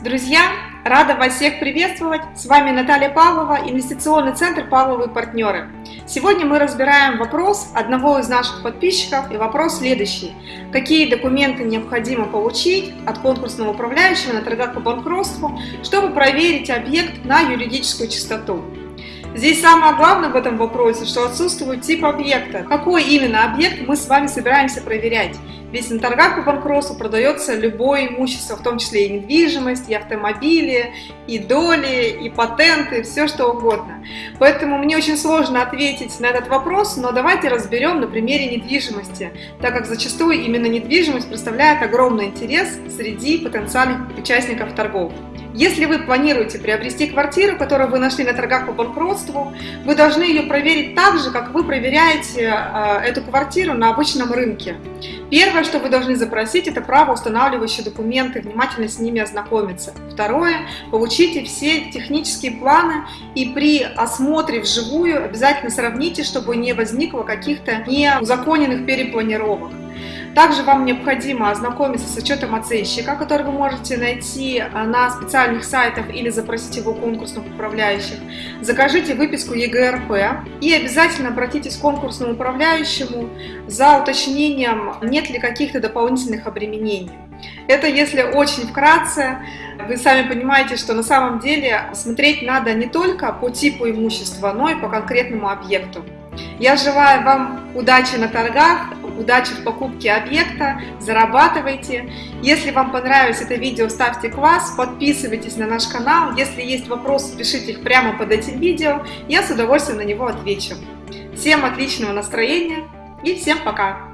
Друзья, рада вас всех приветствовать. С вами Наталья Павлова, инвестиционный центр «Павловы партнеры». Сегодня мы разбираем вопрос одного из наших подписчиков и вопрос следующий. Какие документы необходимо получить от конкурсного управляющего на торгах по банкротству, чтобы проверить объект на юридическую чистоту? Здесь самое главное в этом вопросе, что отсутствует тип объекта. Какой именно объект мы с вами собираемся проверять? Ведь на торгах по банкротству продается любое имущество, в том числе и недвижимость, и автомобили, и доли, и патенты, все что угодно. Поэтому мне очень сложно ответить на этот вопрос, но давайте разберем на примере недвижимости, так как зачастую именно недвижимость представляет огромный интерес среди потенциальных участников торгов. Если вы планируете приобрести квартиру, которую вы нашли на торгах по банкротству, вы должны ее проверить так же, как вы проверяете э, эту квартиру на обычном рынке. Первое, что вы должны запросить, это право устанавливающие документы, внимательно с ними ознакомиться. Второе, получите все технические планы и при осмотре вживую обязательно сравните, чтобы не возникло каких-то неузаконенных перепланировок. Также вам необходимо ознакомиться с отчетом оценщика, который вы можете найти э, на специальных сайтах или запросить его конкурсных управляющих. Закажите выписку ЕГРП и обязательно обратитесь к конкурсному управляющему за уточнением, нет ли каких-то дополнительных обременений. Это если очень вкратце, вы сами понимаете, что на самом деле смотреть надо не только по типу имущества, но и по конкретному объекту. Я желаю вам удачи на торгах, удачи в покупке объекта, зарабатывайте. Если вам понравилось это видео, ставьте класс, подписывайтесь на наш канал. Если есть вопросы, пишите их прямо под этим видео, я с удовольствием на него отвечу. Всем отличного настроения и всем пока!